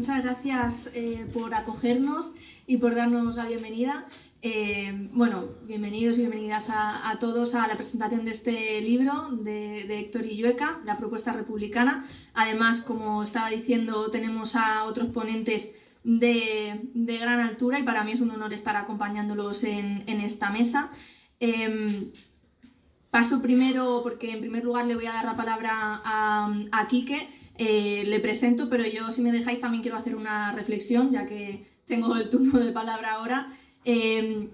muchas gracias eh, por acogernos y por darnos la bienvenida. Eh, bueno, bienvenidos y bienvenidas a, todos a la presentación de este libro de, Héctor Illueca, La propuesta republicana. Además, como estaba diciendo, tenemos a otros ponentes de, gran altura y para mí es un honor estar acompañándolos en, esta mesa. Em, paso primero, porque en primer lugar le voy a dar la palabra a, a Quique, eh, le presento, pero yo si me dejáis también quiero hacer una reflexión, ya que tengo el turno de palabra ahora. Eh,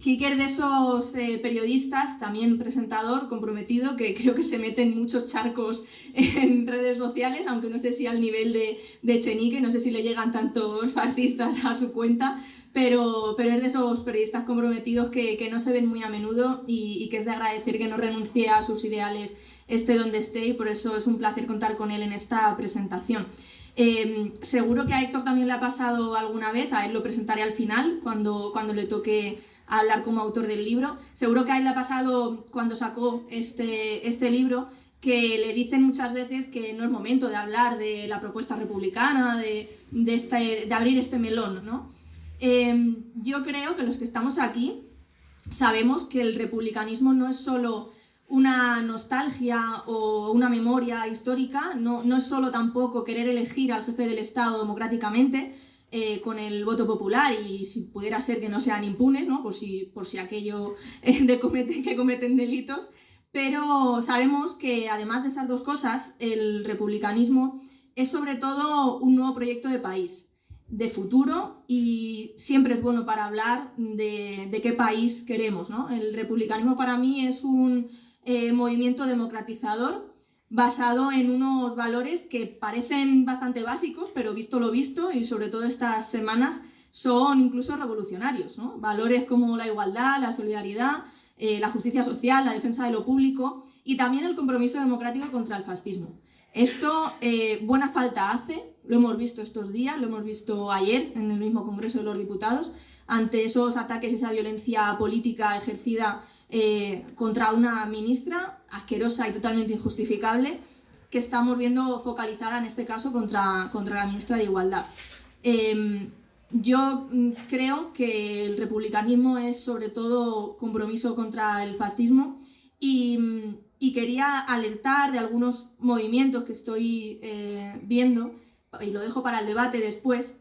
Kiker de esos eh, periodistas, también presentador, comprometido, que creo que se mete en muchos charcos en redes sociales, aunque no sé si al nivel de, de Chenique, no sé si le llegan tantos fascistas a su cuenta, pero, pero es de esos periodistas comprometidos que, que no se ven muy a menudo y, que es de agradecer que no renuncie a sus ideales esté donde esté y por eso es un placer contar con él en esta presentación. Em, seguro que a Héctor también le ha pasado alguna vez, a él lo presentaré al final, cuando, cuando le toque hablar como autor del libro. Seguro que a él le ha pasado cuando sacó este, este libro, que le dicen muchas veces que no es momento de hablar de la propuesta republicana, de, de, este, abrir este melón. ¿no? Em, yo creo que los que estamos aquí sabemos que el republicanismo no es solo una nostalgia o una memoria histórica, no, no es solo tampoco querer elegir al jefe del Estado democráticamente eh, con el voto popular y si pudiera ser que no sean impunes, ¿no? por, si, por si aquello eh, de cometen, que cometen delitos, pero sabemos que además de esas dos cosas, el republicanismo es sobre todo un nuevo proyecto de país, de futuro y siempre es bueno para hablar de, de qué país queremos. ¿no? El republicanismo para mí es un eh, movimiento democratizador basado en unos valores que parecen bastante básicos, pero visto lo visto y sobre todo estas semanas son incluso revolucionarios. Valores como la igualdad, la solidaridad, eh, la justicia social, la defensa de lo público y también el compromiso democrático contra el fascismo. Esto eh, buena falta hace, lo hemos visto estos días, lo hemos visto ayer en el mismo Congreso de los Diputados, ante esos ataques esa violencia política ejercida eh, contra una ministra asquerosa y totalmente injustificable que estamos viendo focalizada en este caso contra, contra la ministra de Igualdad. Em, yo mm, creo que el republicanismo es sobre todo compromiso contra el fascismo y, mm, y quería alertar de algunos movimientos que estoy eh, viendo, y lo dejo para el debate después,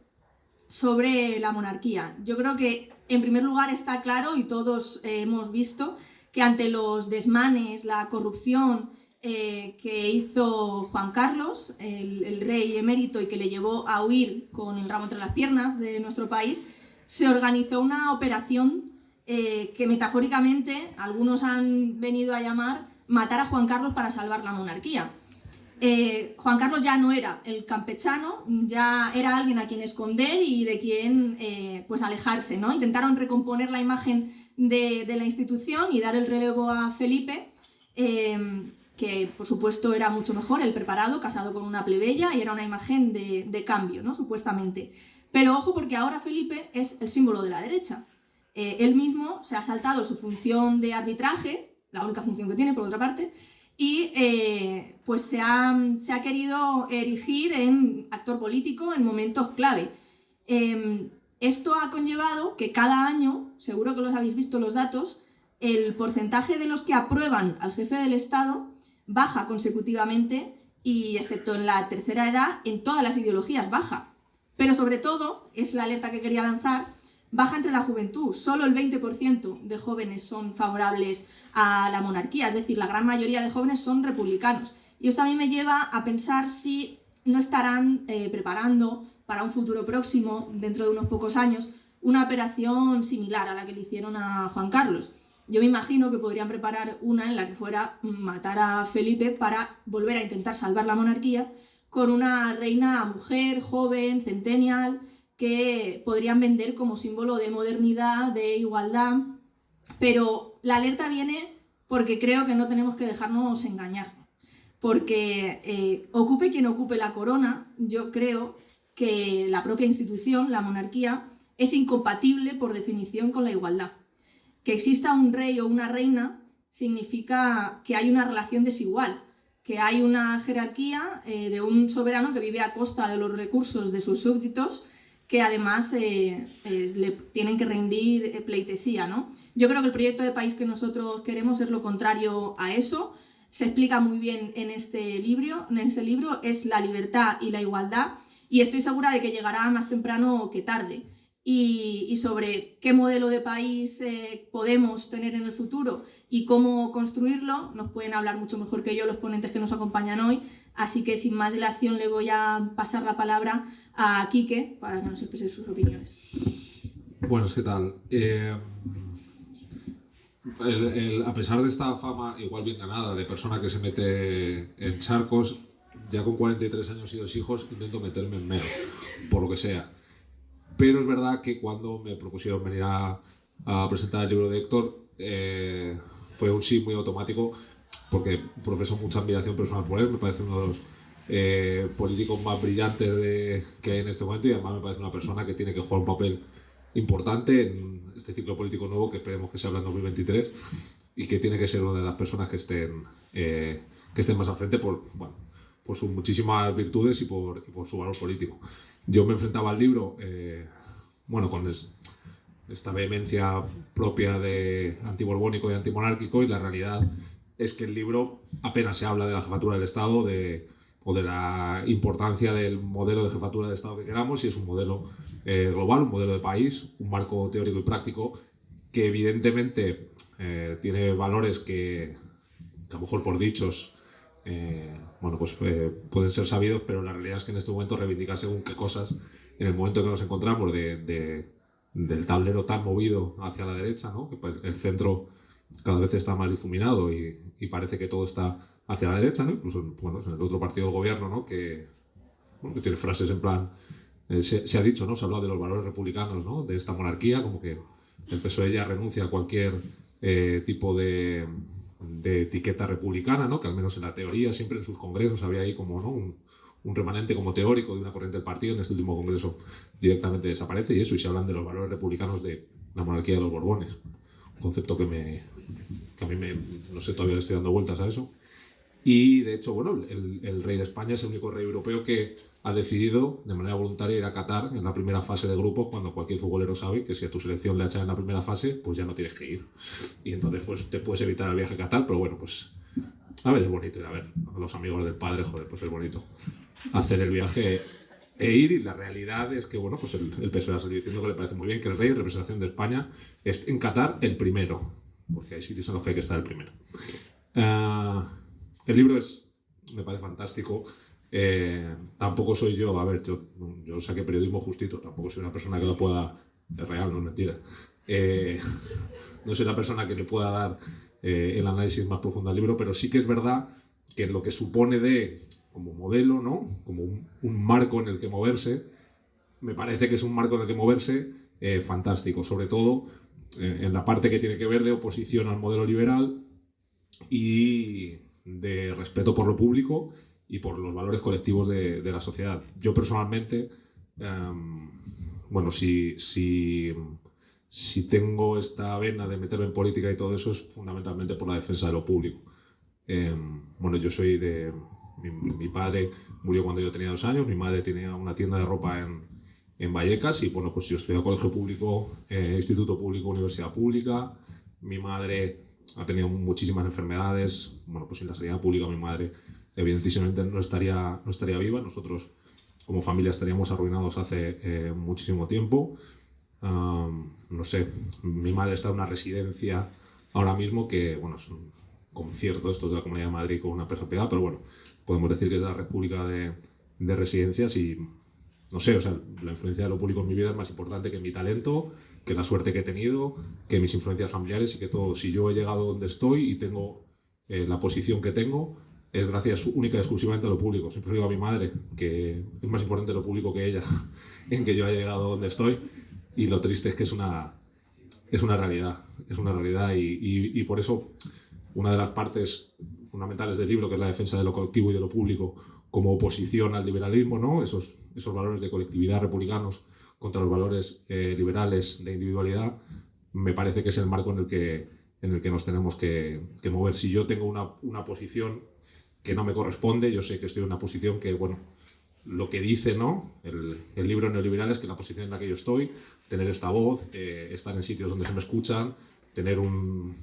sobre la monarquía. Yo creo que en primer lugar está claro y todos eh, hemos visto que ante los desmanes, la corrupción eh, que hizo Juan Carlos, el, rey emérito y que le llevó a huir con el ramo entre las piernas de nuestro país, se organizó una operación eh, que metafóricamente algunos han venido a llamar matar a Juan Carlos para salvar la monarquía. Eh, Juan Carlos ya no era el campechano, ya era alguien a quien esconder y de quien eh, pues alejarse. ¿no? Intentaron recomponer la imagen de, la institución y dar el relevo a Felipe, em, que por supuesto era mucho mejor, el preparado, casado con una plebeya y era una imagen de, cambio, ¿no? supuestamente. Pero ojo porque ahora Felipe es el símbolo de la derecha. Eh, él mismo se ha saltado su función de arbitraje, la única función que tiene por otra parte, y eh, pues se ha, querido erigir en actor político en momentos clave. Em, esto ha conllevado que cada año, seguro que los habéis visto los datos, el porcentaje de los que aprueban al jefe del Estado baja consecutivamente y, excepto en la tercera edad, en todas las ideologías baja. Pero sobre todo, es la alerta que quería lanzar, baja entre la juventud. Solo el 20% de jóvenes son favorables a la monarquía, es decir, la gran mayoría de jóvenes son republicanos. Y esto a mí me lleva a pensar si no estarán eh, preparando para un futuro próximo, dentro de unos pocos años, una operación similar a la que le hicieron a Juan Carlos. Yo me imagino que podrían preparar una en la que fuera matar a Felipe para volver a intentar salvar la monarquía con una reina mujer, joven, centennial, que podrían vender como símbolo de modernidad, de igualdad, pero la alerta viene porque creo que no tenemos que dejarnos engañar, porque eh, ocupe quien ocupe la corona, yo creo que la propia institución, la monarquía, es incompatible por definición con la igualdad. Que exista un rey o una reina significa que hay una relación desigual, que hay una jerarquía eh, de un soberano que vive a costa de los recursos de sus súbditos que además eh, le tienen que rendir pleitesía. ¿no? Yo creo que el proyecto de país que nosotros queremos es lo contrario a eso. Se explica muy bien en este libro, en este libro es la libertad y la igualdad y estoy segura de que llegará más temprano que tarde y, sobre qué modelo de país eh, podemos tener en el futuro y cómo construirlo, nos pueden hablar mucho mejor que yo los ponentes que nos acompañan hoy. Así que sin más dilación le voy a pasar la palabra a Quique para que nos exprese sus opiniones. Buenas, ¿qué tal? Eh, a pesar de esta fama igual bien ganada de persona que se mete en charcos, ya con 43 años y dos hijos intento meterme en menos, por lo que sea. Pero es verdad que cuando me propusieron venir a, presentar el libro de Héctor, eh, fue un sí muy automático, porque profeso mucha admiración personal por él, me parece uno de los eh, políticos más brillantes de, que hay en este momento y además me parece una persona que tiene que jugar un papel importante en este ciclo político nuevo que esperemos que se habla en 2023 y que tiene que ser una de las personas que estén, eh, que estén más al frente por, bueno, por sus muchísimas virtudes y por, y por su valor político. Yo me enfrentaba al libro, eh, bueno, con esta vehemencia propia de antiborbónico y antimonárquico y la realidad es que el libro apenas se habla de la jefatura del Estado de, o de la importancia del modelo de jefatura del Estado que queramos, y es un modelo eh, global, un modelo de país, un marco teórico y práctico que evidentemente eh, tiene valores que, a lo mejor por dichos eh, bueno, pues pueden ser sabidos, pero la realidad es que en este momento reivindicar según qué cosas, en el momento que nos encontramos de, del tablero tan movido hacia la derecha, ¿no? que el centro cada vez está más difuminado y, parece que todo está hacia la derecha, ¿no? incluso bueno, en el otro partido del gobierno, ¿no? que, que tiene frases en plan, eh, se, ha dicho, ¿no? se ha hablado de los valores republicanos ¿no? de esta monarquía, como que el PSOE ya renuncia a cualquier tipo de de etiqueta republicana, ¿no? que al menos en la teoría, siempre en sus congresos había ahí como ¿no? un, remanente como teórico de una corriente del partido, en este último congreso directamente desaparece y eso, y se hablan de los valores republicanos de la monarquía de los Borbones, un concepto que, me, que a mí me, no sé, todavía le estoy dando vueltas a eso. Y de hecho, bueno, el, rey de España es el único rey europeo que ha decidido de manera voluntaria ir a Qatar en la primera fase de grupos, cuando cualquier futbolero sabe que si a tu selección le echan en la primera fase, pues ya no tienes que ir. Y entonces, pues te puedes evitar el viaje a Qatar, pero bueno, pues a ver, es bonito ir a ver a los amigos del padre, joder, pues es bonito hacer el viaje e ir. Y la realidad es que, bueno, pues el, el PSOE salido diciendo que le parece muy bien que el rey en representación de España es en Qatar el primero, porque hay sitios en los que hay que estar el primero. Uh, el libro es, me parece fantástico. Eh, tampoco soy yo, a ver, yo, yo saqué periodismo justito, tampoco soy una persona que lo pueda, es real, no es mentira. Eh, no soy la persona que le pueda dar eh, el análisis más profundo al libro, pero sí que es verdad que lo que supone de, como modelo, ¿no? como un, marco en el que moverse, me parece que es un marco en el que moverse fantástico, sobre todo en la parte que tiene que ver de oposición al modelo liberal y de respeto por lo público y por los valores colectivos de, la sociedad. Yo personalmente, em, bueno, si, si, si, tengo esta vena de meterme en política y todo eso es fundamentalmente por la defensa de lo público. Em, bueno, yo soy de... Mi, padre murió cuando yo tenía dos años, mi madre tenía una tienda de ropa en, en Vallecas y bueno, pues yo a colegio público, eh, instituto público, universidad pública. Mi madre ha tenido muchísimas enfermedades. Bueno, pues sin la sanidad pública mi madre evidentemente no estaría, no estaría viva. Nosotros como familia estaríamos arruinados hace eh, muchísimo tiempo. No sé, mi madre está en una residencia ahora mismo que, bueno, es un concierto esto de la Comunidad de Madrid con una empresa pegada, pero bueno, podemos decir que es la República de, de Residencias y, no sé, o sea, la influencia de lo público en mi vida es más importante que mi talento que la suerte que he tenido, que mis influencias familiares y que todo. Si yo he llegado donde estoy y tengo eh, la posición que tengo, es gracias única y exclusivamente a lo público. Siempre digo a mi madre que es más importante lo público que ella en que yo haya llegado donde estoy. Y lo triste es que es una, es una realidad. Es una realidad y, y, por eso una de las partes fundamentales del libro, que es la defensa de lo colectivo y de lo público como oposición al liberalismo, ¿no? esos, esos valores de colectividad republicanos contra los valores eh, liberales de individualidad, me parece que es el marco en el que, en el que nos tenemos que, mover. Si yo tengo una, una, posición que no me corresponde. Yo sé que estoy en una posición que, bueno, lo que dice ¿no? el, libro neoliberal es que la posición en la que yo estoy, tener esta voz, eh, estar en sitios donde se me escuchan, tener un,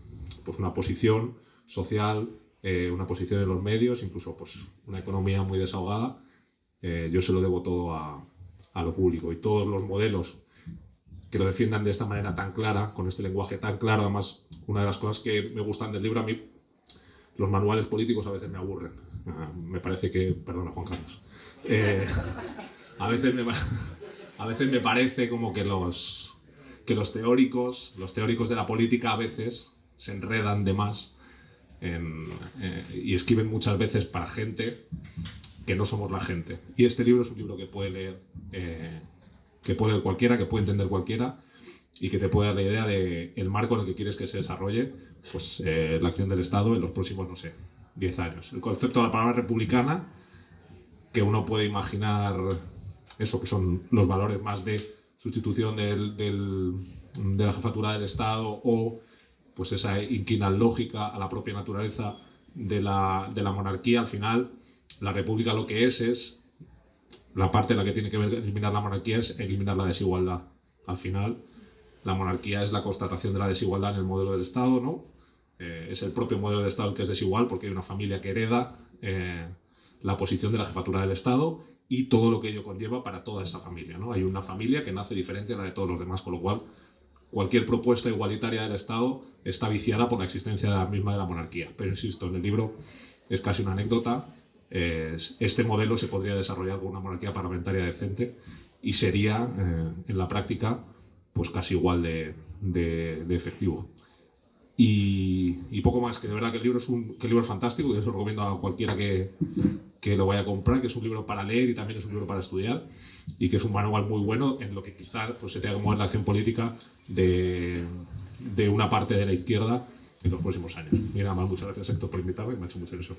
pues una posición social, eh, una posición en los medios, incluso pues, una economía muy desahogada, eh, yo se lo debo todo a, a, lo público. Y todos los modelos que lo defiendan de esta manera tan clara, con este lenguaje tan claro, además, una de las cosas que me gustan del libro, a mí los manuales políticos a veces me aburren. Ah, me parece que, perdona Juan Carlos, eh, a, veces me, a veces me parece como que los, que los teóricos, los teóricos de la política a veces se enredan de más eh, y escriben muchas veces para gente que no somos la gente. Y este libro es un libro que puede leer, eh, que puede leer cualquiera, que puede entender cualquiera y que te puede dar la idea del el marco en el que quieres que se desarrolle pues, eh, la acción del Estado en los próximos, no sé, 10 años. El concepto de la palabra republicana, que uno puede imaginar eso, que son los valores más de sustitución del, de la jefatura del Estado o pues esa inquina lógica a la propia naturaleza de la, de la monarquía, al final la república lo que es es la parte en la que tiene que eliminar la monarquía es eliminar la desigualdad. Al final, la monarquía es la constatación de la desigualdad en el modelo del Estado, ¿no? Eh, es el propio modelo de Estado el que es desigual porque hay una familia que hereda eh, la posición de la jefatura del Estado y todo lo que ello conlleva para toda esa familia. ¿no? Hay una familia que nace diferente a la de todos los demás, con lo cual cualquier propuesta igualitaria del Estado está viciada por la existencia misma de la monarquía. Pero insisto, en el libro es casi una anécdota. este modelo se podría desarrollar con una monarquía parlamentaria decente y sería, eh, en la práctica, pues casi igual de, efectivo. Y, poco más, que de verdad que el libro es un que el libro es fantástico, que eso lo recomiendo a cualquiera que, que, lo vaya a comprar, que es un libro para leer y también es un libro para estudiar, y que es un manual muy bueno en lo que quizás pues, se tenga que mover la acción política de, de, una parte de la izquierda en los próximos años. Nada más, muchas gracias Héctor por invitarme, me ha hecho mucha ilusión.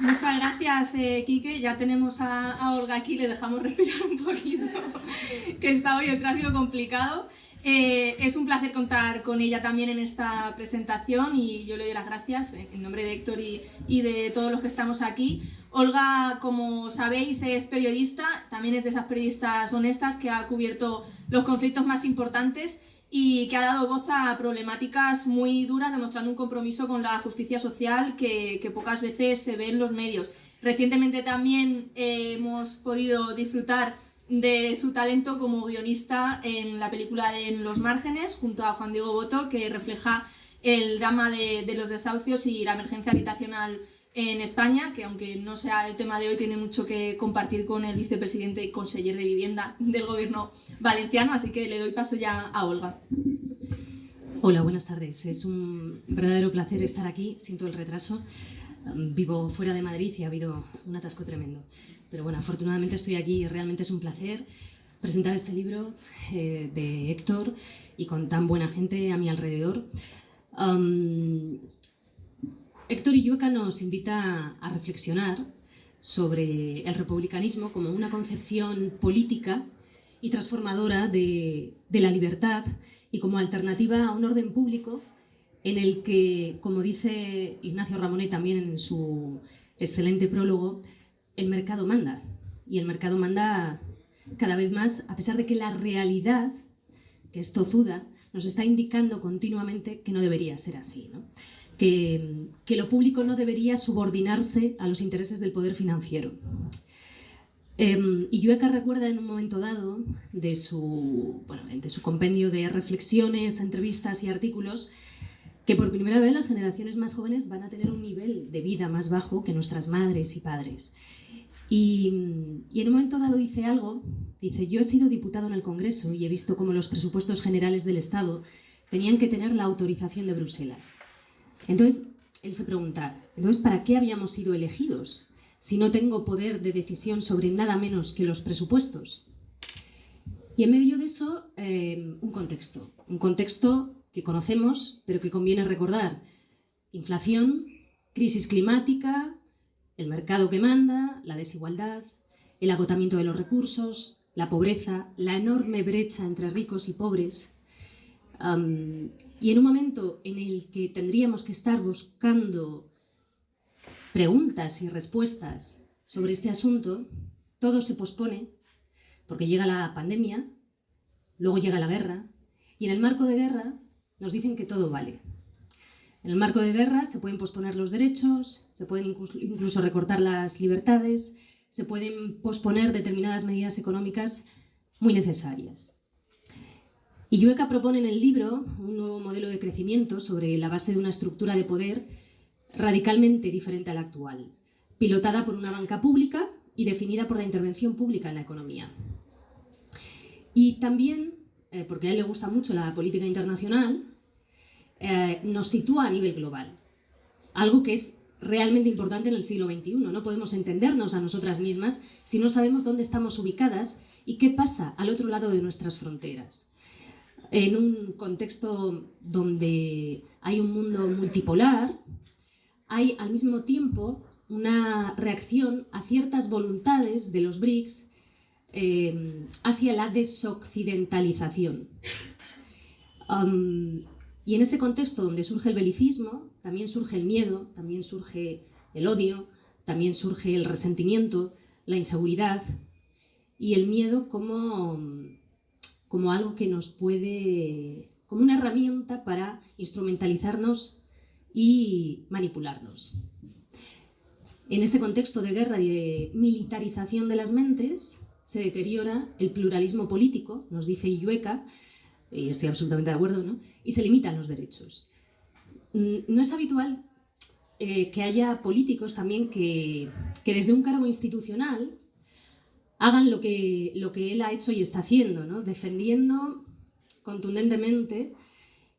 Muchas gracias, eh, Quique. Ya tenemos a, Olga aquí, le dejamos respirar un poquito, que está hoy el tráfico complicado. Eh, es un placer contar con ella también en esta presentación y yo le doy las gracias en nombre de Héctor y, y de todos los que estamos aquí. Olga, como sabéis, es periodista, también es de esas periodistas honestas que ha cubierto los conflictos más importantes y que ha dado voz a problemáticas muy duras, demostrando un compromiso con la justicia social que, pocas veces se ve en los medios. Recientemente también eh, hemos podido disfrutar de su talento como guionista en la película En los márgenes, junto a Juan Diego Boto, que refleja el drama de, de los desahucios y la emergencia habitacional en España, que aunque no sea el tema de hoy, tiene mucho que compartir con el vicepresidente y conseller de vivienda del gobierno valenciano, así que le doy paso ya a Olga. Hola, buenas tardes. Es un verdadero placer estar aquí, siento el retraso. Vivo fuera de Madrid y ha habido un atasco tremendo. Pero bueno, afortunadamente estoy aquí y realmente es un placer presentar este libro eh, de Héctor y con tan buena gente a mi alrededor. Héctor Illueca nos invita a reflexionar sobre el republicanismo como una concepción política y transformadora de, la libertad y como alternativa a un orden público en el que, como dice Ignacio Ramonet también en su excelente prólogo, el mercado manda. Y el mercado manda cada vez más, a pesar de que la realidad, que es tozuda, nos está indicando continuamente que no debería ser así. ¿no? Que, lo público no debería subordinarse a los intereses del poder financiero. Eh, y Yueca recuerda en un momento dado de su, bueno, de su compendio de reflexiones, entrevistas y artículos que por primera vez las generaciones más jóvenes van a tener un nivel de vida más bajo que nuestras madres y padres. Y, y, en un momento dado dice algo, dice, yo he sido diputado en el Congreso y he visto cómo los presupuestos generales del Estado tenían que tener la autorización de Bruselas. Entonces, él se pregunta, entonces, ¿para qué habíamos sido elegidos si no tengo poder de decisión sobre nada menos que los presupuestos? Y en medio de eso, eh, un contexto. Un contexto que conocemos, pero que conviene recordar. Inflación, crisis climática, el mercado que manda, la desigualdad, el agotamiento de los recursos, la pobreza, la enorme brecha entre ricos y pobres. Y en un momento en el que tendríamos que estar buscando preguntas y respuestas sobre este asunto, todo se pospone porque llega la pandemia, luego llega la guerra, y en el marco de guerra nos dicen que todo vale. En el marco de guerra se pueden posponer los derechos, se pueden incluso recortar las libertades, se pueden posponer determinadas medidas económicas muy necesarias. Y Llueca propone en el libro un nuevo modelo de crecimiento sobre la base de una estructura de poder radicalmente diferente a la actual, pilotada por una banca pública y definida por la intervención pública en la economía. Y también, eh, porque a él le gusta mucho la política internacional, eh, nos sitúa a nivel global, algo que es realmente importante en el siglo XXI. No podemos entendernos a nosotras mismas si no sabemos dónde estamos ubicadas y qué pasa al otro lado de nuestras fronteras. En un contexto donde hay un mundo multipolar, hay al mismo tiempo una reacción a ciertas voluntades de los BRICS eh, hacia la desoccidentalización. y en ese contexto donde surge el belicismo, también surge el miedo, también surge el odio, también surge el resentimiento, la inseguridad y el miedo como, como algo que nos puede, como una herramienta para instrumentalizarnos y manipularnos. En ese contexto de guerra y de militarización de las mentes, se deteriora el pluralismo político, nos dice Illueca, y estoy absolutamente de acuerdo, ¿no? y se limitan los derechos. Mm, no es habitual eh, que haya políticos también que, desde un cargo institucional hagan lo que, lo que él ha hecho y está haciendo, ¿no? defendiendo contundentemente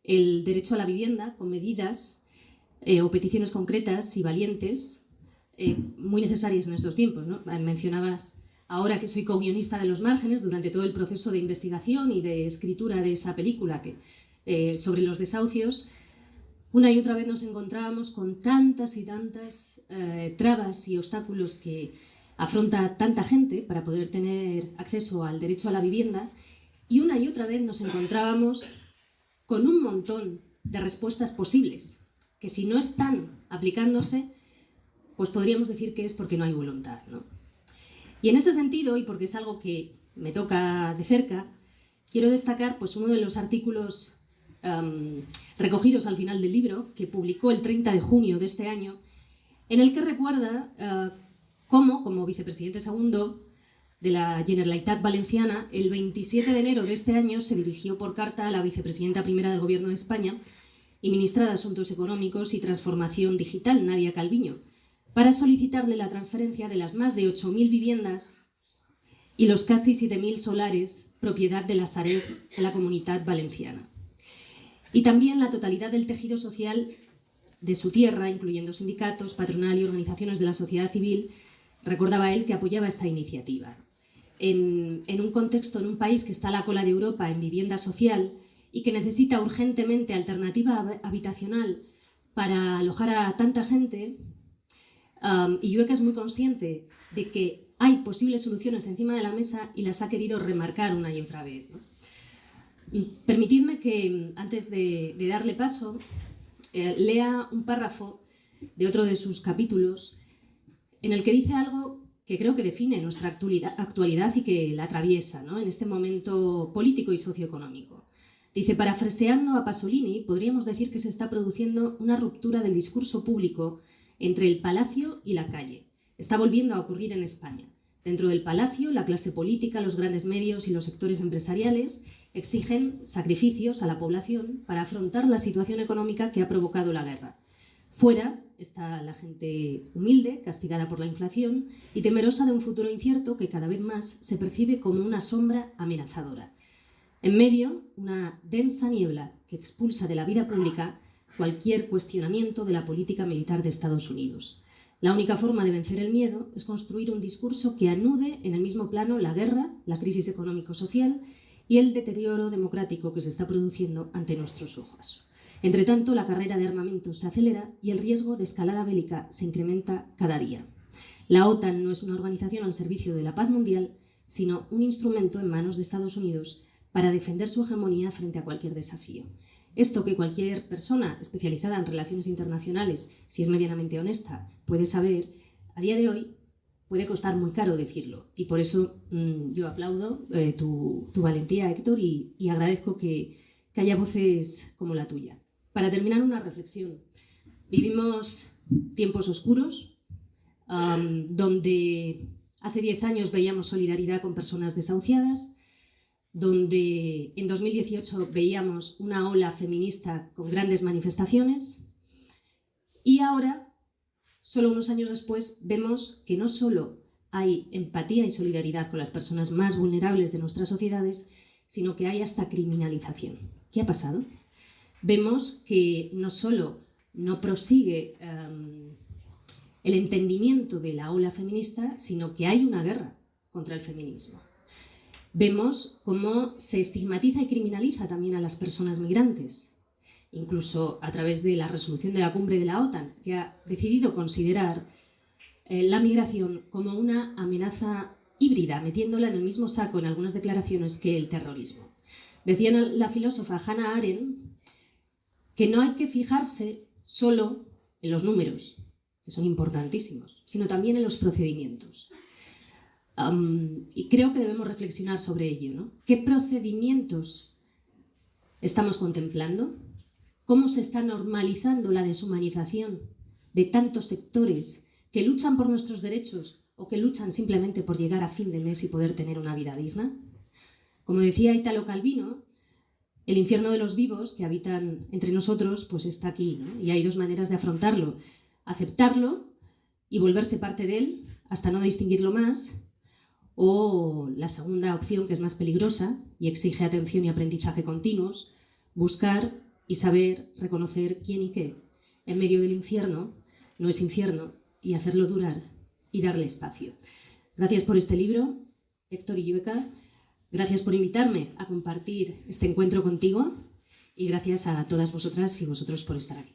el derecho a la vivienda con medidas eh, o peticiones concretas y valientes eh, muy necesarias en estos tiempos. ¿no? Mencionabas ahora que soy co-guionista de Los Márgenes, durante todo el proceso de investigación y de escritura de esa película que, eh, sobre los desahucios, una y otra vez nos encontrábamos con tantas y tantas eh, trabas y obstáculos que afronta tanta gente para poder tener acceso al derecho a la vivienda y una y otra vez nos encontrábamos con un montón de respuestas posibles que si no están aplicándose, pues podríamos decir que es porque no hay voluntad. ¿no? Y en ese sentido, y porque es algo que me toca de cerca, quiero destacar pues, uno de los artículos recogidos al final del libro, que publicó el 30 de junio de este año, en el que recuerda uh, cómo, como vicepresidente segundo de la Generalitat Valenciana, el 27 de enero de este año se dirigió por carta a la vicepresidenta primera del Gobierno de España y ministra de Asuntos Económicos y Transformación Digital, Nadia Calviño, para solicitarle la transferencia de las más de 8.000 viviendas y los casi 7.000 solares propiedad de la Sareb de la Comunidad Valenciana. Y también la totalidad del tejido social de su tierra, incluyendo sindicatos, patronal y organizaciones de la sociedad civil, recordaba él que apoyaba esta iniciativa. En, un contexto, en un país que está a la cola de Europa en vivienda social y que necesita urgentemente alternativa habitacional para alojar a tanta gente, y Yueca es muy consciente de que hay posibles soluciones encima de la mesa y las ha querido remarcar una y otra vez. Permitidme que, antes de, darle paso, eh, lea un párrafo de otro de sus capítulos en el que dice algo que creo que define nuestra actualidad, y que la atraviesa en este momento político y socioeconómico. Dice, parafraseando a Pasolini, podríamos decir que se está produciendo una ruptura del discurso público entre el palacio y la calle. Está volviendo a ocurrir en España. Dentro del palacio, la clase política, los grandes medios y los sectores empresariales exigen sacrificios a la población para afrontar la situación económica que ha provocado la guerra. Fuera está la gente humilde, castigada por la inflación y temerosa de un futuro incierto que cada vez más se percibe como una sombra amenazadora. En medio, una densa niebla que expulsa de la vida pública cualquier cuestionamiento de la política militar de Estados Unidos. La única forma de vencer el miedo es construir un discurso que anude en el mismo plano la guerra, la crisis económico-social y el deterioro democrático que se está produciendo ante nuestros ojos. Entre tanto, la carrera de armamento se acelera y el riesgo de escalada bélica se incrementa cada día. La OTAN no es una organización al servicio de la paz mundial, sino un instrumento en manos de Estados Unidos para defender su hegemonía frente a cualquier desafío. Esto que cualquier persona especializada en relaciones internacionales, si es medianamente honesta, puede saber, a día de hoy puede costar muy caro decirlo. Y por eso mm, yo aplaudo eh, tu, valentía, Héctor, y, agradezco que, haya voces como la tuya. Para terminar, una reflexión. Vivimos tiempos oscuros, donde hace 10 años veíamos solidaridad con personas desahuciadas, donde en 2018 veíamos una ola feminista con grandes manifestaciones, y ahora Solo unos años después vemos que no solo hay empatía y solidaridad con las personas más vulnerables de nuestras sociedades, sino que hay hasta criminalización. ¿Qué ha pasado? Vemos que no solo no prosigue em, el entendimiento de la ola feminista, sino que hay una guerra contra el feminismo. Vemos cómo se estigmatiza y criminaliza también a las personas migrantes, incluso a través de la resolución de la cumbre de la OTAN, que ha decidido considerar eh, la migración como una amenaza híbrida, metiéndola en el mismo saco en algunas declaraciones que el terrorismo. Decía la filósofa Hannah Arendt que no hay que fijarse solo en los números, que son importantísimos, sino también en los procedimientos. y creo que debemos reflexionar sobre ello. ¿no? ¿Qué procedimientos estamos contemplando? cómo se está normalizando la deshumanización de tantos sectores que luchan por nuestros derechos o que luchan simplemente por llegar a fin de mes y poder tener una vida digna. Como decía Italo Calvino, el infierno de los vivos que habitan entre nosotros pues está aquí, y hay dos maneras de afrontarlo. Aceptarlo y volverse parte de él hasta no distinguirlo más, o la segunda opción, que es más peligrosa y exige atención y aprendizaje continuos, buscar y saber reconocer quién y qué en medio del infierno no es infierno y hacerlo durar y darle espacio. Gracias por este libro, Héctor Illueca. Gracias por invitarme a compartir este encuentro contigo y gracias a todas vosotras y vosotros por estar aquí.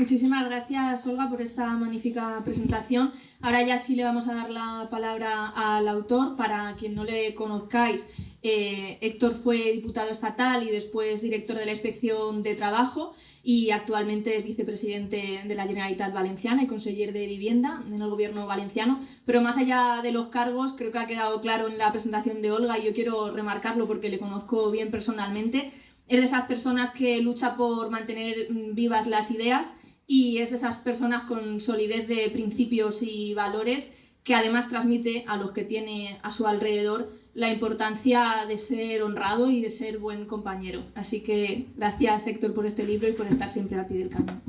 Muchísimas gracias, Olga, por esta magnífica presentación. Ahora ya sí le vamos a dar la palabra al autor. Para quien no le conozcáis, eh, Héctor fue diputado estatal y después director de la Inspección de Trabajo y actualmente es vicepresidente de la Generalitat Valenciana y conseller de Vivienda en el gobierno valenciano. Pero más allá de los cargos, creo que ha quedado claro en la presentación de Olga y yo quiero remarcarlo porque le conozco bien personalmente. Es de esas personas que lucha por mantener vivas las ideas y es de esas personas con solidez de principios y valores que además transmite a los que tiene a su alrededor la importancia de ser honrado y de ser buen compañero. Así que gracias Héctor por este libro y por estar siempre al pie del cañón.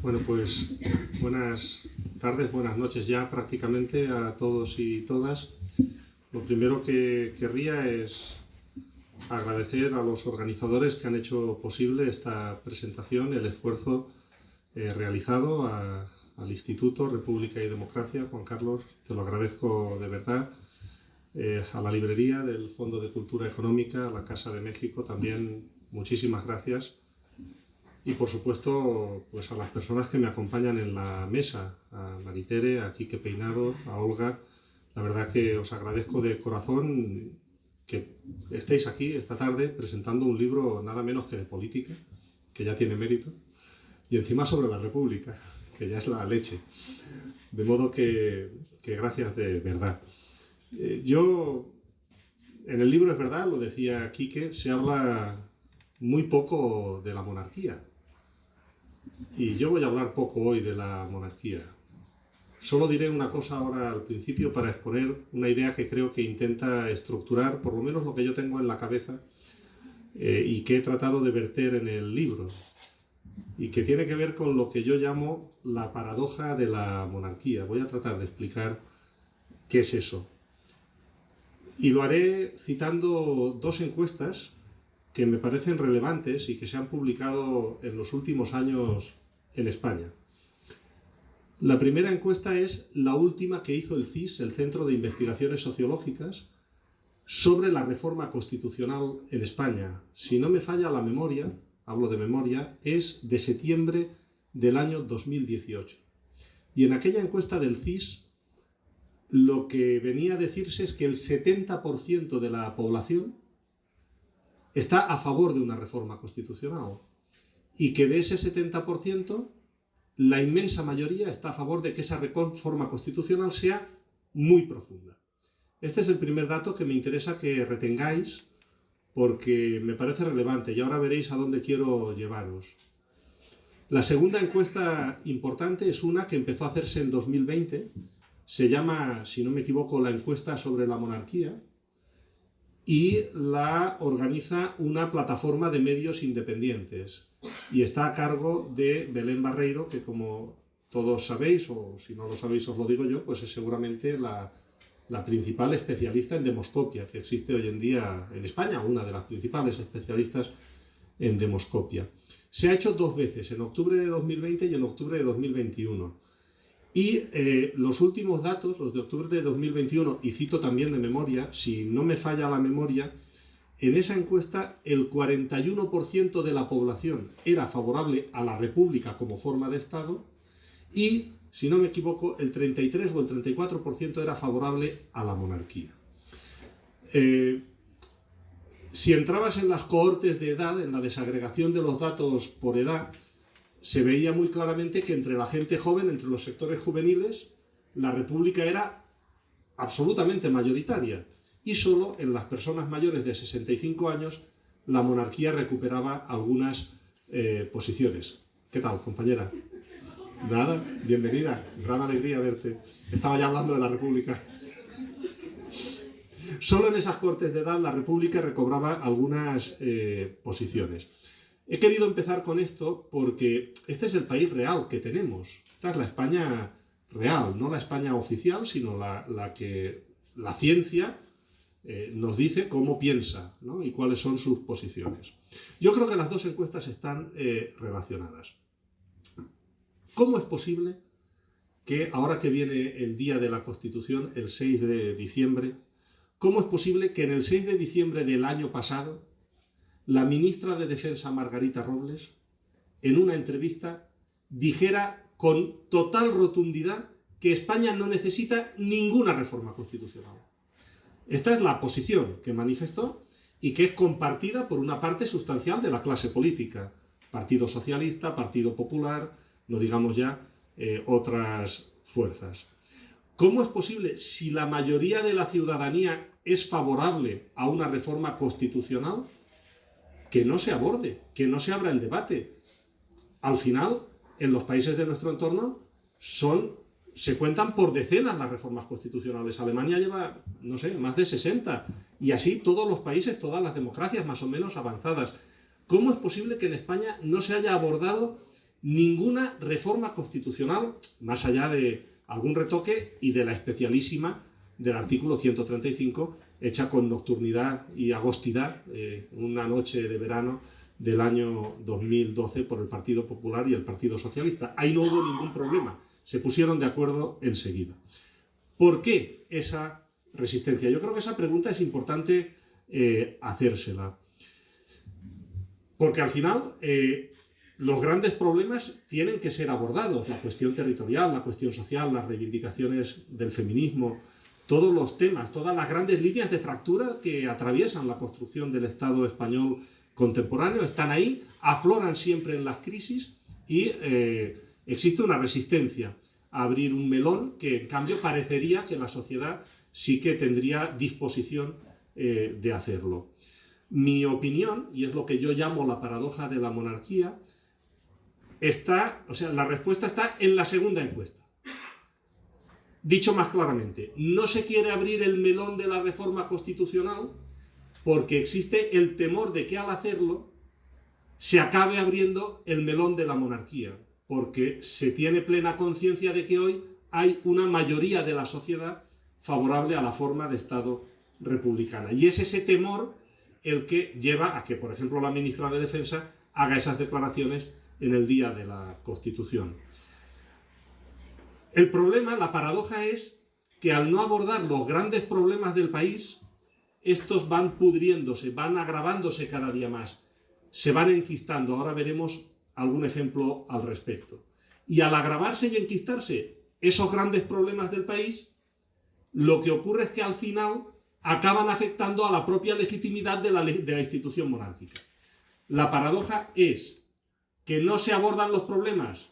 Bueno, pues buenas tardes, buenas noches ya prácticamente a todos y todas. Lo primero que querría es agradecer a los organizadores que han hecho posible esta presentación, el esfuerzo eh, realizado al Instituto República y Democracia. Juan Carlos, te lo agradezco de verdad. Eh, a la librería del Fondo de Cultura Económica, a la Casa de México, también muchísimas gracias. Y por supuesto, pues a las personas que me acompañan en la mesa, a Maritere, a Quique Peinado, a Olga, la verdad que os agradezco de corazón que estéis aquí esta tarde presentando un libro nada menos que de política, que ya tiene mérito, y encima sobre la República, que ya es la leche. De modo que, gracias de verdad. Eh, yo, en el libro es verdad, lo decía Quique, se habla muy poco de la monarquía. Y yo voy a hablar poco hoy de la monarquía. Solo diré una cosa ahora al principio para exponer una idea que creo que intenta estructurar por lo menos lo que yo tengo en la cabeza eh, y que he tratado de verter en el libro y que tiene que ver con lo que yo llamo la paradoja de la monarquía. Voy a tratar de explicar qué es eso. Y lo haré citando dos encuestas que me parecen relevantes y que se han publicado en los últimos años en España. La primera encuesta es la última que hizo el CIS, el Centro de Investigaciones Sociológicas, sobre la reforma constitucional en España. Si no me falla la memoria, hablo de memoria, es de septiembre del año 2018. Y en aquella encuesta del CIS, lo que venía a decirse es que el 70% de la población está a favor de una reforma constitucional y que de ese 70%, la inmensa mayoría está a favor de que esa reforma constitucional sea muy profunda. Este es el primer dato que me interesa que retengáis porque me parece relevante y ahora veréis a dónde quiero llevaros. La segunda encuesta importante es una que empezó a hacerse en 2020, se llama, si no me equivoco, la encuesta sobre la monarquía, y la organiza una plataforma de medios independientes y está a cargo de Belén Barreiro, que como todos sabéis, o si no lo sabéis os lo digo yo, pues es seguramente la, principal especialista en demoscopia que existe hoy en día en España, una de las principales especialistas en demoscopia. Se ha hecho dos veces, en octubre de 2020 y en octubre de 2021. Y eh, los últimos datos, los de octubre de 2021, y cito también de memoria, si no me falla la memoria, en esa encuesta el 41% de la población era favorable a la República como forma de Estado y, si no me equivoco, el 33 o el 34% era favorable a la monarquía. Eh, si entrabas en las cohortes de edad, en la desagregación de los datos por edad, se veía muy claramente que entre la gente joven, entre los sectores juveniles, la república era absolutamente mayoritaria y solo en las personas mayores de 65 años la monarquía recuperaba algunas eh, posiciones. ¿Qué tal, compañera? Nada, bienvenida, gran alegría verte. Estaba ya hablando de la república. Solo en esas cortes de edad la república recobraba algunas eh, posiciones. He querido empezar con esto porque este es el país real que tenemos. Esta es la España real, no la España oficial, sino la, que la ciencia eh, nos dice cómo piensa y cuáles son sus posiciones. Yo creo que las dos encuestas están eh, relacionadas. ¿Cómo es posible que ahora que viene el día de la Constitución, el 6 de diciembre, cómo es posible que en el 6 de diciembre del año pasado la ministra de Defensa Margarita Robles, en una entrevista, dijera con total rotundidad que España no necesita ninguna reforma constitucional. Esta es la posición que manifestó y que es compartida por una parte sustancial de la clase política, Partido Socialista, Partido Popular, no digamos ya eh, otras fuerzas. ¿Cómo es posible, si la mayoría de la ciudadanía es favorable a una reforma constitucional, que no se aborde, que no se abra el debate. Al final, en los países de nuestro entorno, son, se cuentan por decenas las reformas constitucionales. Alemania lleva, no sé, más de 60. Y así todos los países, todas las democracias más o menos avanzadas. ¿Cómo es posible que en España no se haya abordado ninguna reforma constitucional, más allá de algún retoque y de la especialísima del artículo 135, hecha con nocturnidad y agostidad, eh, una noche de verano del año 2012 por el Partido Popular y el Partido Socialista. Ahí no hubo ningún problema, se pusieron de acuerdo enseguida. ¿Por qué esa resistencia? Yo creo que esa pregunta es importante eh, hacérsela. Porque al final eh, los grandes problemas tienen que ser abordados, la cuestión territorial, la cuestión social, las reivindicaciones del feminismo, todos los temas, todas las grandes líneas de fractura que atraviesan la construcción del Estado español contemporáneo están ahí, afloran siempre en las crisis y eh, existe una resistencia a abrir un melón que en cambio parecería que la sociedad sí que tendría disposición eh, de hacerlo. Mi opinión, y es lo que yo llamo la paradoja de la monarquía, está, o sea, la respuesta está en la segunda encuesta. Dicho más claramente, no se quiere abrir el melón de la reforma constitucional porque existe el temor de que al hacerlo se acabe abriendo el melón de la monarquía, porque se tiene plena conciencia de que hoy hay una mayoría de la sociedad favorable a la forma de Estado republicana. Y es ese temor el que lleva a que, por ejemplo, la ministra de Defensa haga esas declaraciones en el día de la Constitución. El problema, la paradoja es que al no abordar los grandes problemas del país, estos van pudriéndose, van agravándose cada día más, se van enquistando. Ahora veremos algún ejemplo al respecto. Y al agravarse y enquistarse esos grandes problemas del país, lo que ocurre es que al final acaban afectando a la propia legitimidad de la, de la institución monárquica. La paradoja es que no se abordan los problemas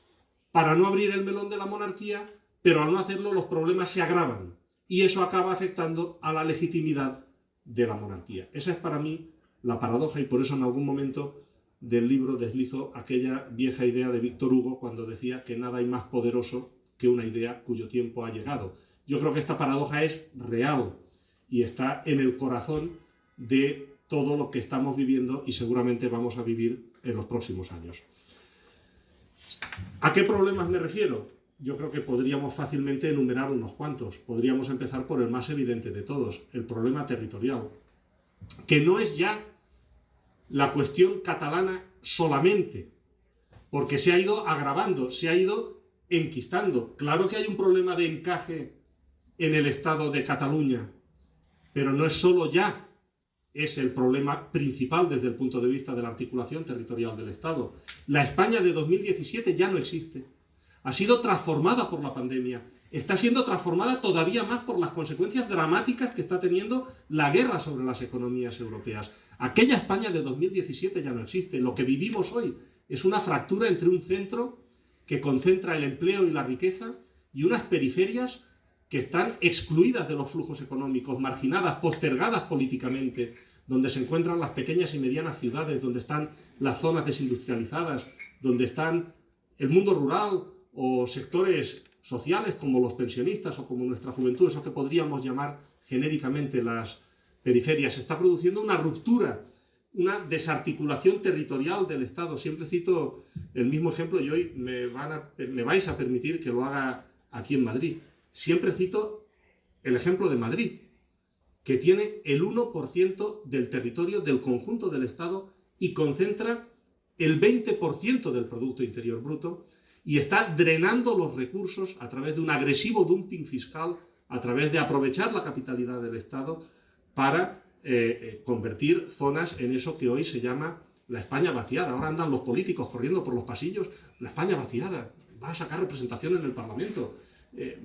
para no abrir el melón de la monarquía, pero al no hacerlo los problemas se agravan y eso acaba afectando a la legitimidad de la monarquía. Esa es para mí la paradoja y por eso en algún momento del libro deslizo aquella vieja idea de Víctor Hugo cuando decía que nada hay más poderoso que una idea cuyo tiempo ha llegado. Yo creo que esta paradoja es real y está en el corazón de todo lo que estamos viviendo y seguramente vamos a vivir en los próximos años. ¿A qué problemas me refiero? Yo creo que podríamos fácilmente enumerar unos cuantos. Podríamos empezar por el más evidente de todos, el problema territorial, que no es ya la cuestión catalana solamente, porque se ha ido agravando, se ha ido enquistando. Claro que hay un problema de encaje en el Estado de Cataluña, pero no es solo ya es el problema principal desde el punto de vista de la articulación territorial del Estado. La España de 2017 ya no existe. Ha sido transformada por la pandemia. Está siendo transformada todavía más por las consecuencias dramáticas que está teniendo la guerra sobre las economías europeas. Aquella España de 2017 ya no existe. Lo que vivimos hoy es una fractura entre un centro que concentra el empleo y la riqueza y unas periferias que están excluidas de los flujos económicos, marginadas, postergadas políticamente, donde se encuentran las pequeñas y medianas ciudades, donde están las zonas desindustrializadas, donde están el mundo rural o sectores sociales como los pensionistas o como nuestra juventud, eso que podríamos llamar genéricamente las periferias. Se está produciendo una ruptura, una desarticulación territorial del Estado. Siempre cito el mismo ejemplo y hoy me, me vais a permitir que lo haga aquí en Madrid. Siempre cito el ejemplo de Madrid, que tiene el 1% del territorio del conjunto del Estado y concentra el 20% del Producto Interior Bruto y está drenando los recursos a través de un agresivo dumping fiscal, a través de aprovechar la capitalidad del Estado para eh, eh, convertir zonas en eso que hoy se llama la España vaciada. Ahora andan los políticos corriendo por los pasillos, la España vaciada, va a sacar representación en el Parlamento. Eh,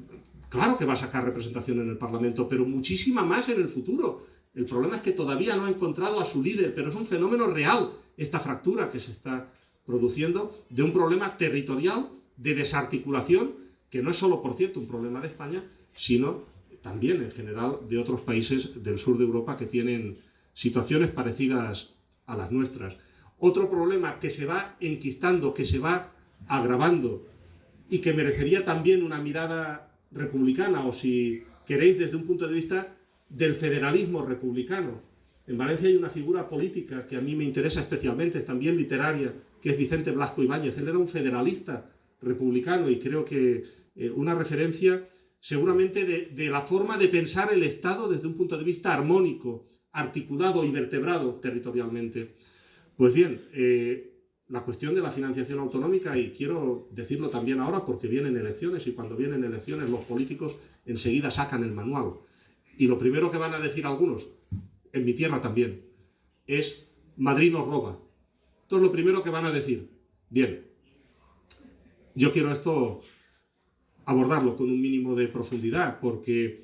claro que va a sacar representación en el Parlamento, pero muchísima más en el futuro. El problema es que todavía no ha encontrado a su líder, pero es un fenómeno real esta fractura que se está produciendo de un problema territorial de desarticulación, que no es solo, por cierto, un problema de España, sino también en general de otros países del sur de Europa que tienen situaciones parecidas a las nuestras. Otro problema que se va enquistando, que se va agravando y que merecería también una mirada republicana o si queréis desde un punto de vista del federalismo republicano. En Valencia hay una figura política que a mí me interesa especialmente, también literaria, que es Vicente Blasco Ibáñez. Él era un federalista republicano y creo que eh, una referencia seguramente de, la forma de pensar el Estado desde un punto de vista armónico, articulado y vertebrado territorialmente. Pues bien, eh, la cuestión de la financiación autonómica, y quiero decirlo también ahora porque vienen elecciones y cuando vienen elecciones los políticos enseguida sacan el manual. Y lo primero que van a decir algunos, en mi tierra también, es Madrid nos roba. Esto es lo primero que van a decir. Bien, yo quiero esto abordarlo con un mínimo de profundidad, porque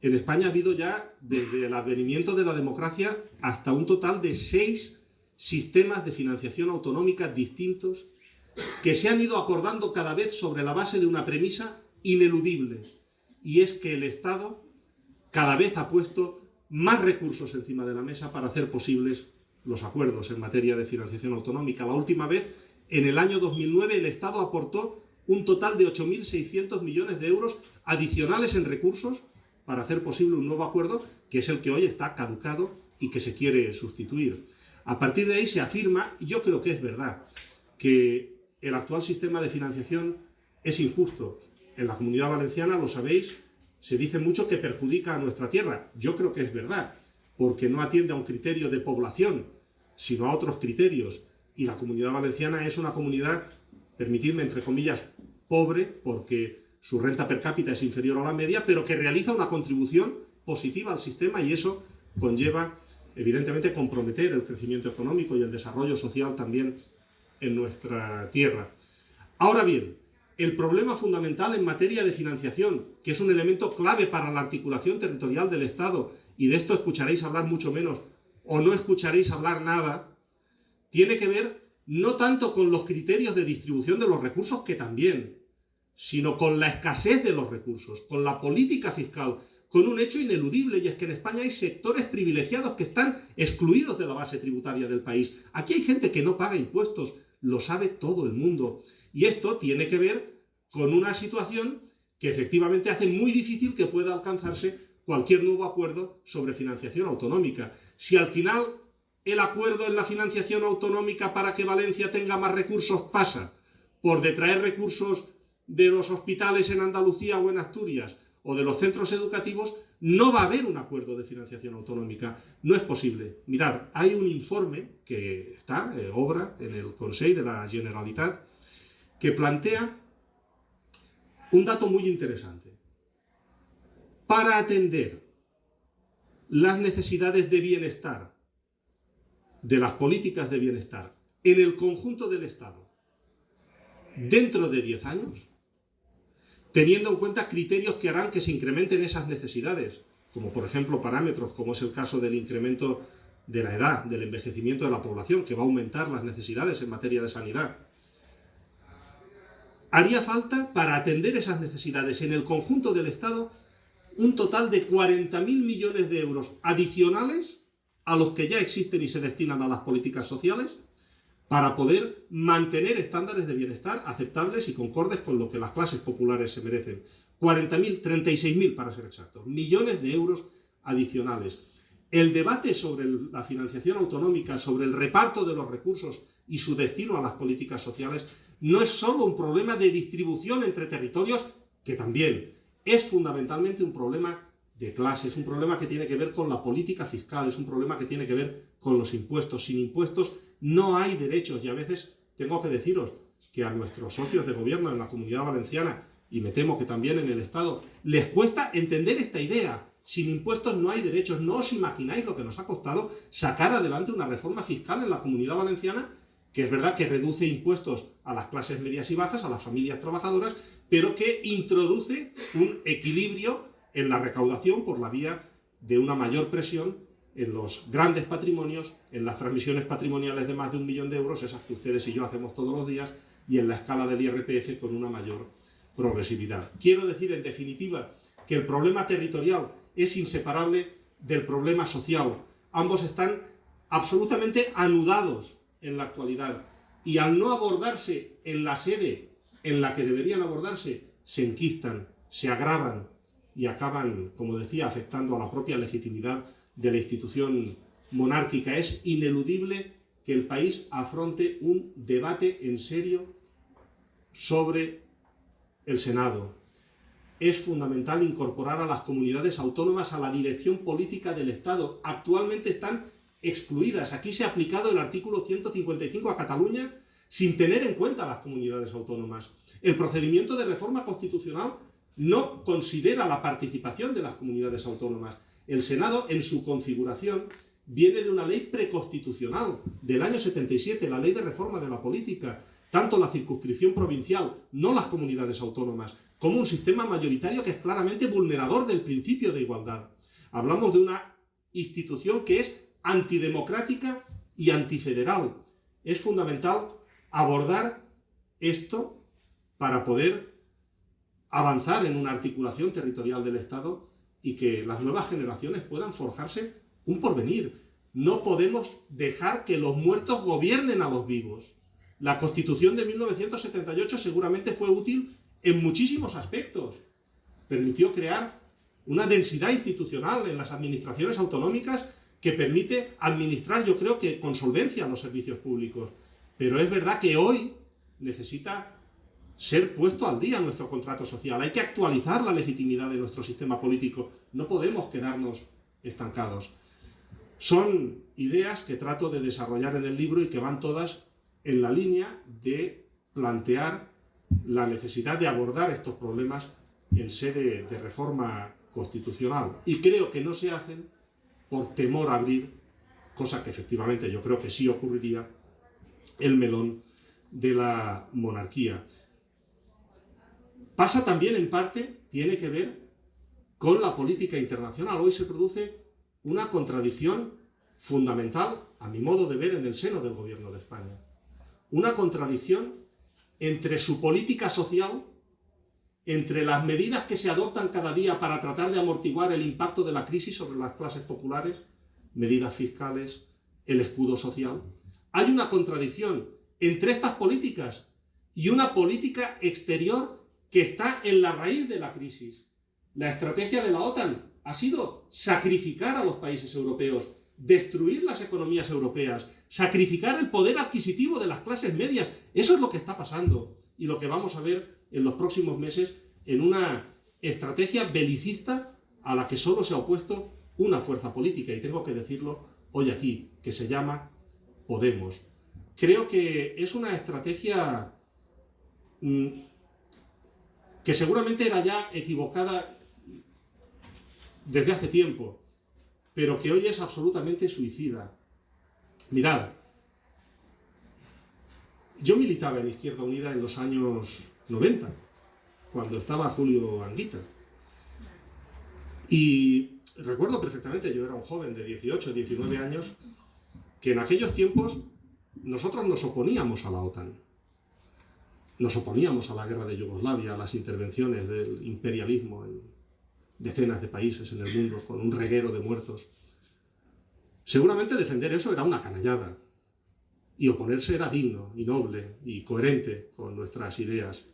en España ha habido ya, desde el advenimiento de la democracia, hasta un total de seis sistemas de financiación autonómica distintos que se han ido acordando cada vez sobre la base de una premisa ineludible, y es que el Estado cada vez ha puesto más recursos encima de la mesa para hacer posibles los acuerdos en materia de financiación autonómica. La última vez, en el año 2009, el Estado aportó un total de 8.600 millones de euros adicionales en recursos para hacer posible un nuevo acuerdo, que es el que hoy está caducado y que se quiere sustituir. A partir de ahí se afirma, y yo creo que es verdad, que el actual sistema de financiación es injusto. En la Comunidad Valenciana, lo sabéis, se dice mucho que perjudica a nuestra tierra. Yo creo que es verdad, porque no atiende a un criterio de población, sino a otros criterios. Y la Comunidad Valenciana es una comunidad, permitidme entre comillas, pobre, porque su renta per cápita es inferior a la media, pero que realiza una contribución positiva al sistema y eso conlleva evidentemente comprometer el crecimiento económico y el desarrollo social también en nuestra tierra. Ahora bien, el problema fundamental en materia de financiación, que es un elemento clave para la articulación territorial del Estado, y de esto escucharéis hablar mucho menos, o no escucharéis hablar nada, tiene que ver no tanto con los criterios de distribución de los recursos, que también, sino con la escasez de los recursos, con la política fiscal, con un hecho ineludible, y es que en España hay sectores privilegiados que están excluidos de la base tributaria del país. Aquí hay gente que no paga impuestos, lo sabe todo el mundo. Y esto tiene que ver con una situación que efectivamente hace muy difícil que pueda alcanzarse cualquier nuevo acuerdo sobre financiación autonómica. Si al final el acuerdo en la financiación autonómica para que Valencia tenga más recursos pasa por detraer recursos de los hospitales en Andalucía o en Asturias o de los centros educativos, no va a haber un acuerdo de financiación autonómica. No es posible. Mirad, hay un informe que está, eh, obra, en el Consejo de la Generalitat, que plantea un dato muy interesante. Para atender las necesidades de bienestar, de las políticas de bienestar, en el conjunto del Estado, dentro de 10 años, teniendo en cuenta criterios que harán que se incrementen esas necesidades, como por ejemplo parámetros, como es el caso del incremento de la edad, del envejecimiento de la población, que va a aumentar las necesidades en materia de sanidad. Haría falta, para atender esas necesidades en el conjunto del Estado, un total de 40.000 millones de euros adicionales a los que ya existen y se destinan a las políticas sociales, para poder mantener estándares de bienestar aceptables y concordes con lo que las clases populares se merecen. 40.000, 36.000 para ser exactos, millones de euros adicionales. El debate sobre la financiación autonómica, sobre el reparto de los recursos y su destino a las políticas sociales, no es solo un problema de distribución entre territorios, que también es fundamentalmente un problema de clase, es un problema que tiene que ver con la política fiscal, es un problema que tiene que ver con los impuestos. Sin impuestos no hay derechos y a veces tengo que deciros que a nuestros socios de gobierno en la Comunidad Valenciana, y me temo que también en el Estado, les cuesta entender esta idea. Sin impuestos no hay derechos. No os imagináis lo que nos ha costado sacar adelante una reforma fiscal en la Comunidad Valenciana, que es verdad que reduce impuestos a las clases medias y bajas, a las familias trabajadoras, pero que introduce un equilibrio en la recaudación por la vía de una mayor presión en los grandes patrimonios, en las transmisiones patrimoniales de más de un millón de euros, esas que ustedes y yo hacemos todos los días, y en la escala del IRPF con una mayor progresividad. Quiero decir, en definitiva, que el problema territorial es inseparable del problema social. Ambos están absolutamente anudados en la actualidad, y al no abordarse en la sede en la que deberían abordarse, se enquistan, se agravan y acaban, como decía, afectando a la propia legitimidad de la institución monárquica. Es ineludible que el país afronte un debate en serio sobre el Senado. Es fundamental incorporar a las comunidades autónomas a la dirección política del Estado. Actualmente están excluidas. Aquí se ha aplicado el artículo 155 a Cataluña sin tener en cuenta las comunidades autónomas. El procedimiento de reforma constitucional no considera la participación de las comunidades autónomas. El Senado, en su configuración, viene de una ley preconstitucional del año 77, la ley de reforma de la política, tanto la circunscripción provincial, no las comunidades autónomas, como un sistema mayoritario que es claramente vulnerador del principio de igualdad. Hablamos de una institución que es antidemocrática y antifederal. Es fundamental abordar esto para poder avanzar en una articulación territorial del Estado y que las nuevas generaciones puedan forjarse un porvenir. No podemos dejar que los muertos gobiernen a los vivos. La Constitución de 1978 seguramente fue útil en muchísimos aspectos. Permitió crear una densidad institucional en las administraciones autonómicas que permite administrar, yo creo que con solvencia, los servicios públicos. Pero es verdad que hoy necesita ser puesto al día nuestro contrato social. Hay que actualizar la legitimidad de nuestro sistema político. No podemos quedarnos estancados. Son ideas que trato de desarrollar en el libro y que van todas en la línea de plantear la necesidad de abordar estos problemas en sede de reforma constitucional. Y creo que no se hacen por temor a abrir, cosa que efectivamente yo creo que sí ocurriría, el melón de la monarquía. Pasa también en parte, tiene que ver con la política internacional. Hoy se produce una contradicción fundamental, a mi modo de ver, en el seno del gobierno de España. Una contradicción entre su política social, entre las medidas que se adoptan cada día para tratar de amortiguar el impacto de la crisis sobre las clases populares, medidas fiscales, el escudo social. Hay una contradicción entre estas políticas y una política exterior que está en la raíz de la crisis. La estrategia de la OTAN ha sido sacrificar a los países europeos, destruir las economías europeas, sacrificar el poder adquisitivo de las clases medias. Eso es lo que está pasando y lo que vamos a ver en los próximos meses en una estrategia belicista a la que solo se ha opuesto una fuerza política, y tengo que decirlo hoy aquí, que se llama Podemos. Creo que es una estrategia mm, que seguramente era ya equivocada desde hace tiempo, pero que hoy es absolutamente suicida. Mirad, yo militaba en Izquierda Unida en los años 90, cuando estaba Julio Anguita. Y recuerdo perfectamente, yo era un joven de 18, 19 años, que en aquellos tiempos nosotros nos oponíamos a la OTAN. Nos oponíamos a la guerra de Yugoslavia, a las intervenciones del imperialismo en decenas de países en el mundo, con un reguero de muertos. Seguramente defender eso era una canallada, y oponerse era digno y noble y coherente con nuestras ideas.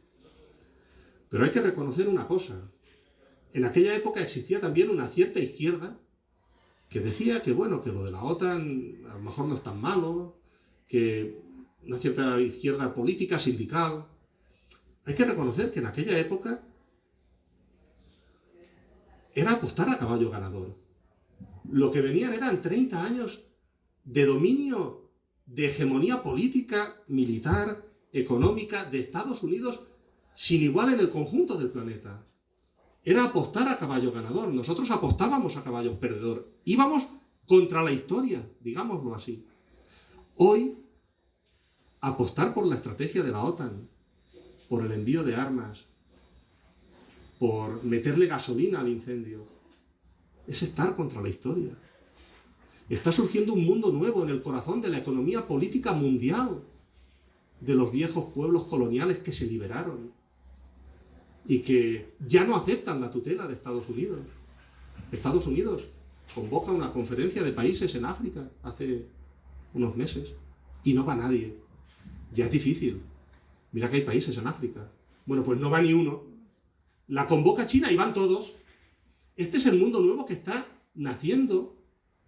Pero hay que reconocer una cosa. En aquella época existía también una cierta izquierda que decía que, bueno, que lo de la OTAN a lo mejor no es tan malo, que una cierta izquierda política, sindical. Hay que reconocer que en aquella época era apostar a caballo ganador. Lo que venían eran 30 años de dominio, de hegemonía política, militar, económica de Estados Unidos sin igual en el conjunto del planeta. Era apostar a caballo ganador. Nosotros apostábamos a caballo perdedor. Íbamos contra la historia, digámoslo así. Hoy, apostar por la estrategia de la OTAN, por el envío de armas, por meterle gasolina al incendio, es estar contra la historia. Está surgiendo un mundo nuevo en el corazón de la economía política mundial, de los viejos pueblos coloniales que se liberaron y que ya no aceptan la tutela de Estados Unidos. Estados Unidos convoca una conferencia de países en África hace unos meses y no va nadie. Ya es difícil. Mira que hay países en África. Bueno, pues no va ni uno. La convoca China y van todos. Este es el mundo nuevo que está naciendo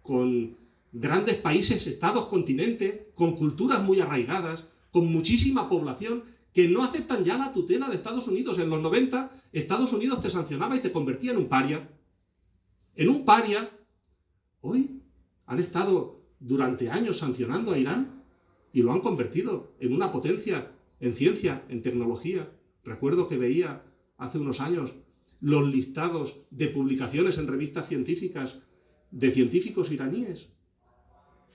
con grandes países, estados, continentes, con culturas muy arraigadas, con muchísima población que no aceptan ya la tutela de Estados Unidos. En los 90, Estados Unidos te sancionaba y te convertía en un paria. En un paria, hoy han estado durante años sancionando a Irán y lo han convertido en una potencia en ciencia, en tecnología. Recuerdo que veía hace unos años los listados de publicaciones en revistas científicas de científicos iraníes.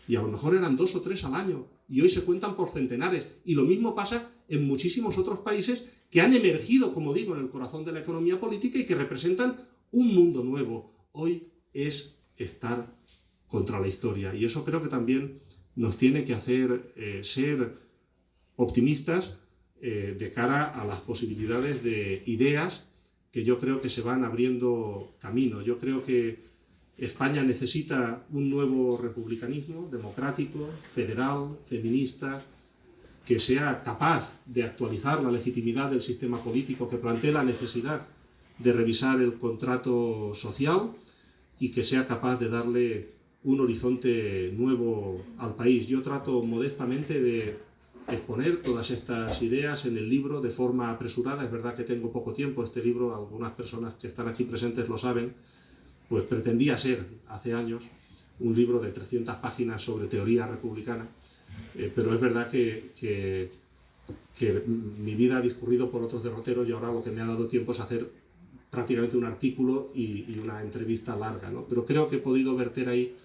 Y a lo mejor eran dos o tres al año, y hoy se cuentan por centenares. Y lo mismo pasa en muchísimos otros países que han emergido, como digo, en el corazón de la economía política y que representan un mundo nuevo. Hoy es estar contra la historia. Y eso creo que también nos tiene que hacer eh, ser optimistas eh, de cara a las posibilidades de ideas que yo creo que se van abriendo camino. Yo creo que España necesita un nuevo republicanismo democrático, federal, feminista, que sea capaz de actualizar la legitimidad del sistema político, que plantee la necesidad de revisar el contrato social y que sea capaz de darle un horizonte nuevo al país. Yo trato modestamente de exponer todas estas ideas en el libro de forma apresurada. Es verdad que tengo poco tiempo. Este libro, algunas personas que están aquí presentes lo saben, pues pretendía ser, hace años, un libro de 300 páginas sobre teoría republicana. Eh, pero es verdad que, que, mi vida ha discurrido por otros derroteros y ahora lo que me ha dado tiempo es hacer prácticamente un artículo y, y una entrevista larga. ¿no? Pero creo que he podido verter ahí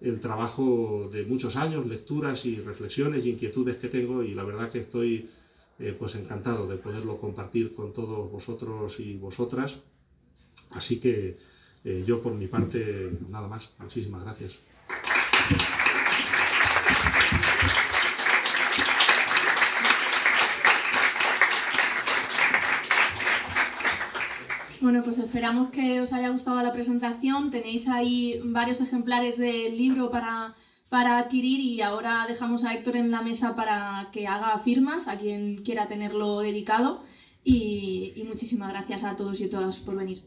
el trabajo de muchos años, lecturas y reflexiones y inquietudes que tengo y la verdad que estoy eh, pues encantado de poderlo compartir con todos vosotros y vosotras. Así que eh, yo por mi parte, nada más. Muchísimas gracias. Bueno, pues esperamos que os haya gustado la presentación. Tenéis ahí varios ejemplares del libro para para adquirir y ahora dejamos a Héctor en la mesa para que haga firmas a quien quiera tenerlo dedicado y, y muchísimas gracias a todos y todas por venir.